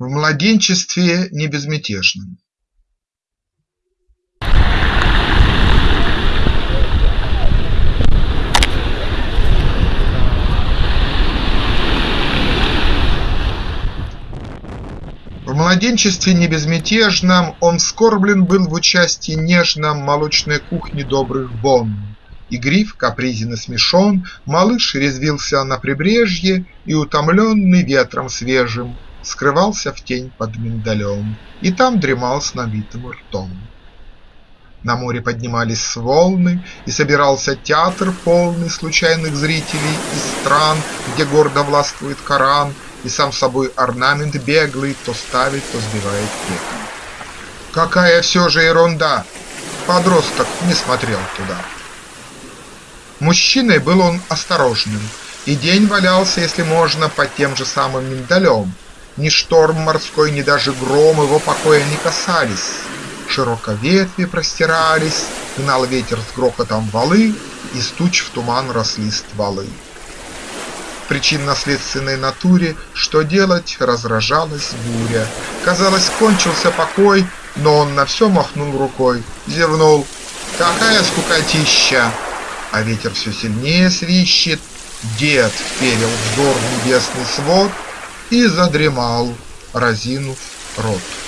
В младенчестве не безмятежном В младенчестве не безмятежном Он скорблен был в участии нежном Молочной кухни добрых Бонн. Игрив, капризен и смешон, Малыш резвился на прибрежье И, утомленный ветром свежим, Скрывался в тень под миндалем И там дремал с набитым ртом. На море поднимались волны, И собирался театр полный Случайных зрителей из стран, Где гордо властвует Коран, И сам собой орнамент беглый То ставит, то сбивает век. Какая все же ерунда! Подросток не смотрел туда. Мужчиной был он осторожным, И день валялся, если можно, Под тем же самым миндалем, ни шторм морской, ни даже гром его покоя не касались. Широко ветви простирались, Гнал ветер с грохотом валы, Из туч в туман росли стволы. В причинно-следственной натуре Что делать, разражалась буря. Казалось, кончился покой, Но он на все махнул рукой, Зевнул. Какая скукотища! А ветер все сильнее свищет, Дед вперил взор в небесный свод, и задремал, разинув рот.